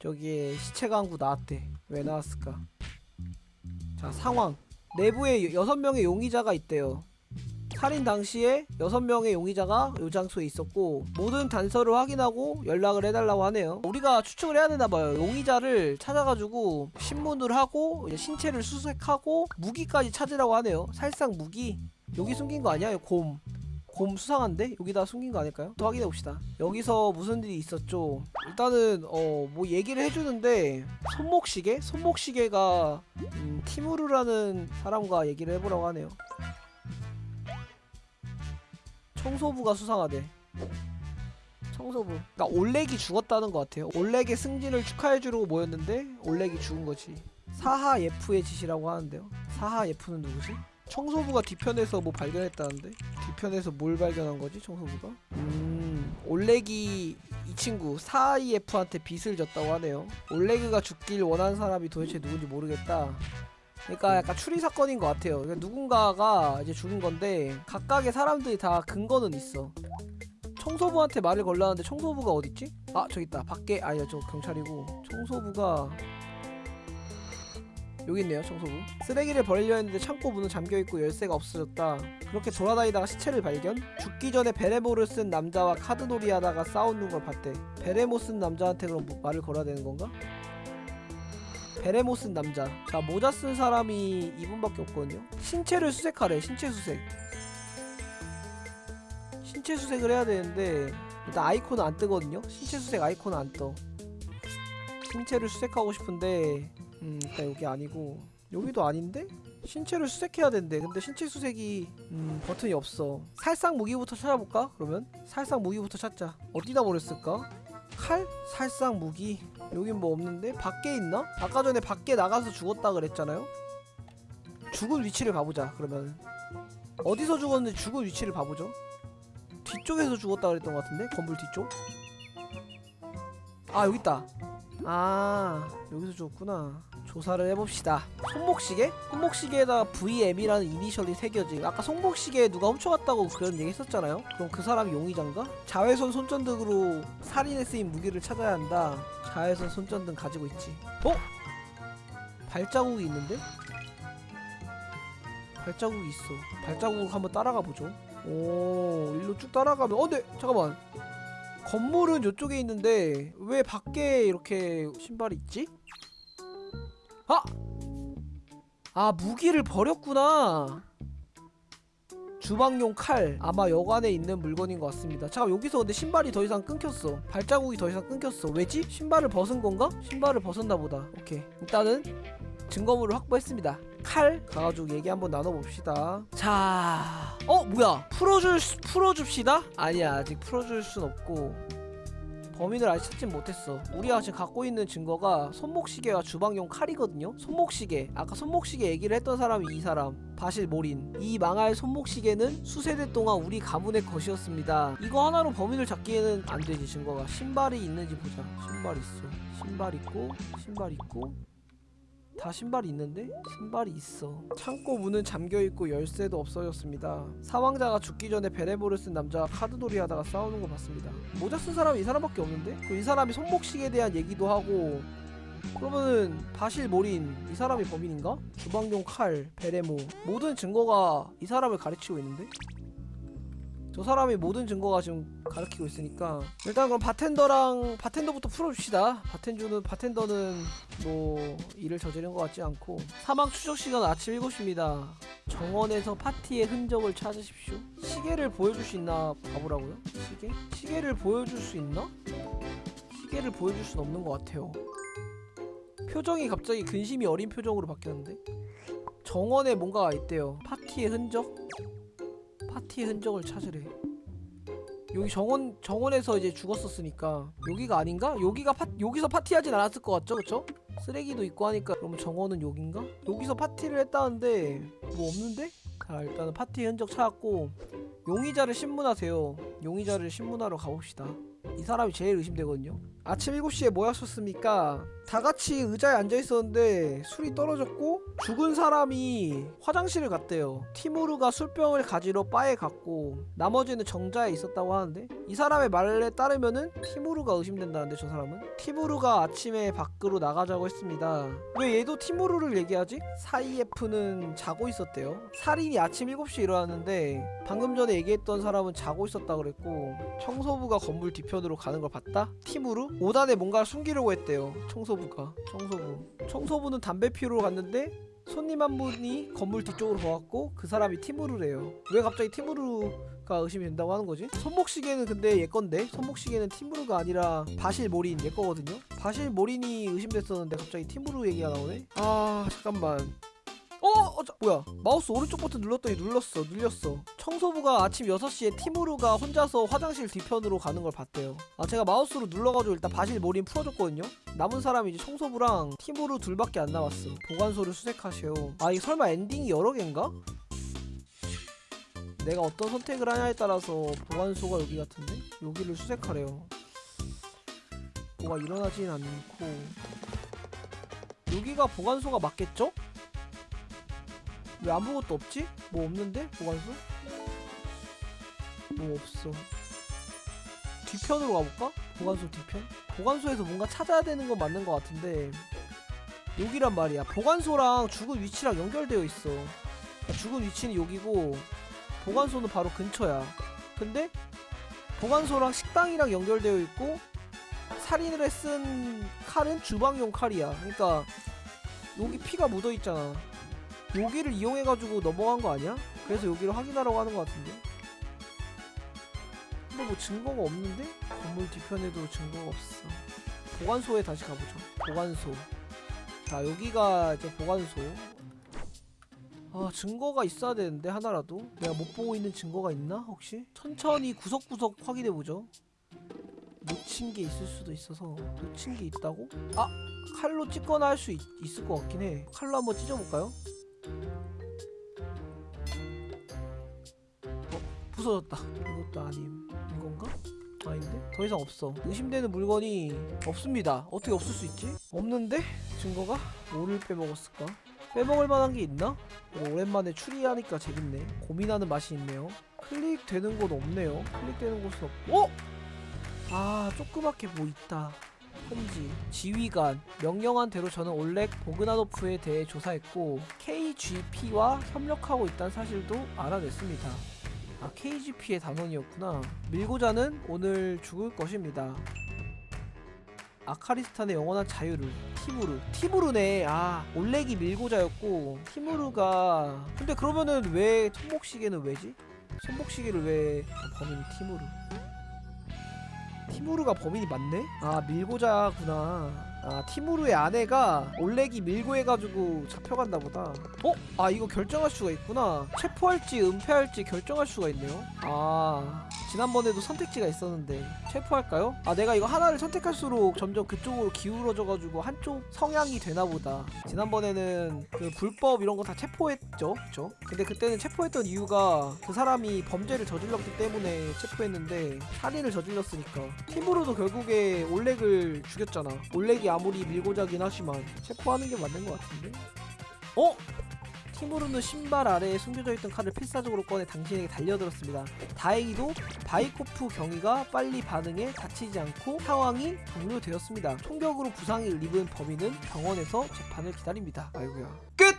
저기에 시체 강구 나왔대 왜 나왔을까? 자 상황. 내부에 여섯 명의 용의자가 있대요. 살인 당시에 여섯 명의 용의자가 요 장소에 있었고 모든 단서를 확인하고 연락을 해달라고 하네요. 우리가 추측을 해야 되나봐요. 용의자를 찾아가지고 신문을 하고 신체를 수색하고 무기까지 찾으라고 하네요. 살상 무기? 여기 숨긴 거 아니야? 곰. 곰 수상한데? 여기다 숨긴 거 아닐까요? 또 확인해 봅시다. 여기서 무슨 일이 있었죠? 일단은 어 뭐 얘기를 해주는데 손목시계? 손목시계가 음, 티무르라는 사람과 얘기를 해보라고 하네요. 청소부가 수상하대. 청소부. 그러니까 올렉이 죽었다는 것 같아요. 올렉의 승진을 축하해주려고 모였는데 올렉이 죽은 거지. 사하 예프의 짓이라고 하는데요. 사하 예프는 누구지? 청소부가 뒤편에서 뭐 발견했다는데? 뒤편에서 뭘 발견한 거지, 청소부가? 음, 올레기 이 친구 사이에프한테 빚을 졌다고 하네요. 올레그가 죽길 원하는 사람이 도대체 누군지 모르겠다. 그러니까 약간 추리 사건인 것 같아요. 그러니까 누군가가 이제 죽은 건데 각각의 사람들이 다 근거는 있어. 청소부한테 말을 걸라는데 청소부가 어딨지? 아 저기 있다. 밖에 아니야 저 경찰이고 청소부가 여기 있네요 청소부. 쓰레기를 버리려 했는데 창고 문은 잠겨있고 열쇠가 없어졌다. 그렇게 돌아다니다가 시체를 발견? 죽기 전에 베레모를 쓴 남자와 카드놀이 하다가 싸우는 걸 봤대. 베레모 쓴 남자한테 그럼 뭐 말을 걸어야 되는 건가? 베레모 쓴 남자. 자 모자 쓴 사람이 이분밖에 없거든요. 신체를 수색하래 신체 수색. 신체 수색을 해야 되는데 일단 아이콘은 안 뜨거든요? 신체 수색 아이콘은 안떠. 신체를 수색하고 싶은데 음 일단 여기 아니고 여기도 아닌데? 신체를 수색해야 된대 근데 신체 수색이 음 버튼이 없어 살상 무기부터 찾아볼까? 그러면 살상 무기부터 찾자 어디다 버렸을까? 칼? 살상 무기 여긴 뭐 없는데? 밖에 있나? 아까 전에 밖에 나가서 죽었다 그랬잖아요? 죽은 위치를 봐보자 그러면 어디서 죽었는지 죽은 위치를 봐보죠 뒤쪽에서 죽었다 그랬던 것 같은데? 건물 뒤쪽? 아 여기 있다 아 여기서 죽었구나 조사를 해봅시다 손목시계? 손목시계에다 VM이라는 이니셜이 새겨진 아까 손목시계 누가 훔쳐갔다고 그런 얘기 했었잖아요 그럼 그 사람이 용의자인가? 자외선 손전등으로 살인에 쓰인 무기를 찾아야 한다 자외선 손전등 가지고 있지 어? 발자국이 있는데? 발자국이 있어 발자국을 한번 따라가 보죠 오 일로 쭉 따라가면 어 근데 잠깐만 건물은 이쪽에 있는데 왜 밖에 이렇게 신발이 있지? 아! 아 무기를 버렸구나. 주방용 칼. 아마 여관에 있는 물건인 것 같습니다. 잠깐 여기서 근데 신발이 더 이상 끊겼어. 발자국이 더 이상 끊겼어. 왜지? 신발을 벗은 건가? 신발을 벗었나 보다. 오케이. 일단은 증거물을 확보했습니다. 칼. 가가지고 얘기 한번 나눠봅시다. 자... 어 뭐야? 풀어줄 수- 풀어줍시다? 아니야 아직 풀어줄 순 없고 범인을 아직 찾진 못했어. 우리가 지금 갖고 있는 증거가 손목시계와 주방용 칼이거든요? 손목시계. 아까 손목시계 얘기를 했던 사람이 이 사람 바실 모린 이 망할 손목시계는 수세대 동안 우리 가문의 것이었습니다. 이거 하나로 범인을 잡기에는 안 되지 증거가. 신발이 있는지 보자. 신발 있어. 신발 있고 신발 있고 다 신발이 있는데? 신발이 있어 창고 문은 잠겨있고 열쇠도 없어졌습니다 사망자가 죽기 전에 베레모를 쓴 남자와 카드놀이 하다가 싸우는 거 봤습니다 모자 쓴 사람이 이 사람밖에 없는데? 그이 사람이 손목시계에 대한 얘기도 하고 그러면은 바실 모린 이 사람이 범인인가? 주방용 칼, 베레모 모든 증거가 이 사람을 가르치고 있는데? 저 사람이 모든 증거가 지금 가르치고 있으니까. 일단 그럼 바텐더랑 바텐더부터 풀어줍시다. 바텐주는 바텐더는 뭐 일을 저지른 것 같지 않고. 사망 추적 시간 아침 7시입니다. 정원에서 파티의 흔적을 찾으십시오. 시계를 보여줄 수 있나 봐보라고요? 시계? 시계를 보여줄 수 있나? 시계를 보여줄 순 없는 것 같아요. 표정이 갑자기 근심이 어린 표정으로 바뀌었는데? 정원에 뭔가가 있대요. 파티의 흔적? 파티의 흔적을 찾으래 여기 정원 정원에서 이제 죽었었으니까 여기가 아닌가? 여기가 파 여기서 파티하진 않았을 것 같죠, 그쵸? 쓰레기도 있고 하니까 그럼 정원은 여긴가? 여기서 파티를 했다는데 뭐 없는데? 자 일단은 파티 흔적 찾았고 용의자를 신문하세요. 용의자를 신문하러 가봅시다. 이 사람이 제일 의심되거든요. 아침 7시에 뭐 하셨습니까? 다 같이 의자에 앉아 있었는데 술이 떨어졌고 죽은 사람이 화장실을 갔대요. 티무르가 술병을 가지러 바에 갔고 나머지는 정자에 있었다고 하는데 이 사람의 말에 따르면은 티무르가 의심된다는데 저 사람은 티무르가 아침에 밖으로 나가자고 했습니다. 왜 얘도 티무르를 얘기하지? 사이에프는 자고 있었대요. 살인이 아침 7시에 일어났는데 방금 전에 얘기했던 사람은 자고 있었다 그랬고 청소부가 건물 뒤편으로 가는 걸 봤다? 티무르? 5단에 뭔가를 숨기려고 했대요. 청소부가. 청소부. 청소부는 담배 피우러 갔는데 손님 한 분이 건물 뒤쪽으로 보았고 그 사람이 티무르래요. 왜 갑자기 티무르가 의심이 된다고 하는 거지? 손목시계는 근데 얘 건데 손목시계는 티무르가 아니라 바실 모린 얘 거거든요. 바실 모린이 의심됐었는데 갑자기 티무르 얘기가 나오네. 아 잠깐만. 어, 어 자, 뭐야. 마우스 오른쪽 버튼 눌렀더니 눌렀어 눌렸어. 청소부가 아침 6시에 티무르가 혼자서 화장실 뒤편으로 가는 걸 봤대요. 아 제가 마우스로 눌러가지고 일단 바실 몰인 풀어줬거든요. 남은 사람이 이제 청소부랑 티무르 둘밖에 안 남았어. 보관소를 수색하세요 아 이게 설마 엔딩이 여러 개인가? 내가 어떤 선택을 하냐에 따라서 보관소가 여기 같은데? 여기를 수색하래요. 뭐가 일어나진 않고. 여기가 보관소가 맞겠죠? 왜 아무것도 없지? 뭐 없는데? 보관소? 뭐 없어 뒤편으로 가볼까? 보관소 뒤편? 보관소에서 뭔가 찾아야 되는 건 맞는 것 같은데 여기란 말이야 보관소랑 죽은 위치랑 연결되어 있어 그러니까 죽은 위치는 여기고 보관소는 바로 근처야 근데 보관소랑 식당이랑 연결되어 있고 살인을 쓴 칼은 주방용 칼이야 그러니까 여기 피가 묻어 있잖아 여기를 이용해가지고 넘어간 거 아니야? 그래서 여기를 확인하라고 하는 것 같은데 근데 뭐 증거가 없는데? 건물 뒤편에도 증거가 없어 보관소에 다시 가보죠 보관소 자 여기가 이제 보관소 아 증거가 있어야 되는데 하나라도 내가 못 보고 있는 증거가 있나 혹시? 천천히 구석구석 확인해보죠 놓친 게 있을 수도 있어서 놓친 게 있다고? 아! 칼로 찢거나 할 수 있을 것 같긴 해 칼로 한번 찢어볼까요? 부서졌다 이것도 아님 이건가? 아닌데? 더 이상 없어 의심되는 물건이 없습니다 어떻게 없을 수 있지? 없는데? 증거가? 뭐를 빼먹었을까? 빼먹을 만한 게 있나? 오랜만에 추리하니까 재밌네 고민하는 맛이 있네요 클릭되는 곳 없네요 클릭되는 곳은 없.. 어? 아 조그맣게 뭐 있다 험지 지휘관 명령한 대로 저는 올렉 보그나노프에 대해 조사했고 KGP와 협력하고 있다는 사실도 알아냈습니다 아 KGP의 단원이었구나. 밀고자는 오늘 죽을 것입니다. 아카리스탄의 영원한 자유를 티무르. 티무르네. 아 올렉이 밀고자였고 티무르가 근데 그러면은 왜 손목시계는 왜지? 손목시계를 왜 범인이 티무르? 티무르가 범인이 맞네? 아 밀고자구나 아 티무르의 아내가 올렉이 밀고 해가지고 잡혀간다 보다. 어? 아 이거 결정할 수가 있구나. 체포할지 은폐할지 결정할 수가 있네요. 아 지난번에도 선택지가 있었는데 체포할까요? 아 내가 이거 하나를 선택할수록 점점 그쪽으로 기울어져가지고 한쪽 성향이 되나보다. 지난번에는 그 불법 이런 거 다 체포했죠? 그쵸? 근데 그때는 체포했던 이유가 그 사람이 범죄를 저질렀기 때문에 체포했는데 살인을 저질렀으니까. 티무르도 결국에 올렉을 죽였잖아. 올렉이 아무리 밀고자긴 하지만 체포하는 게 맞는 것 같은데 어? 티무르는 신발 아래에 숨겨져 있던 칼을 필사적으로 꺼내 당신에게 달려들었습니다. 다행히도 바이코프 경위가 빨리 반응해 다치지 않고 상황이 종료되었습니다. 총격으로 부상을 입은 범인은 병원에서 재판을 기다립니다. 아이고야. 끝!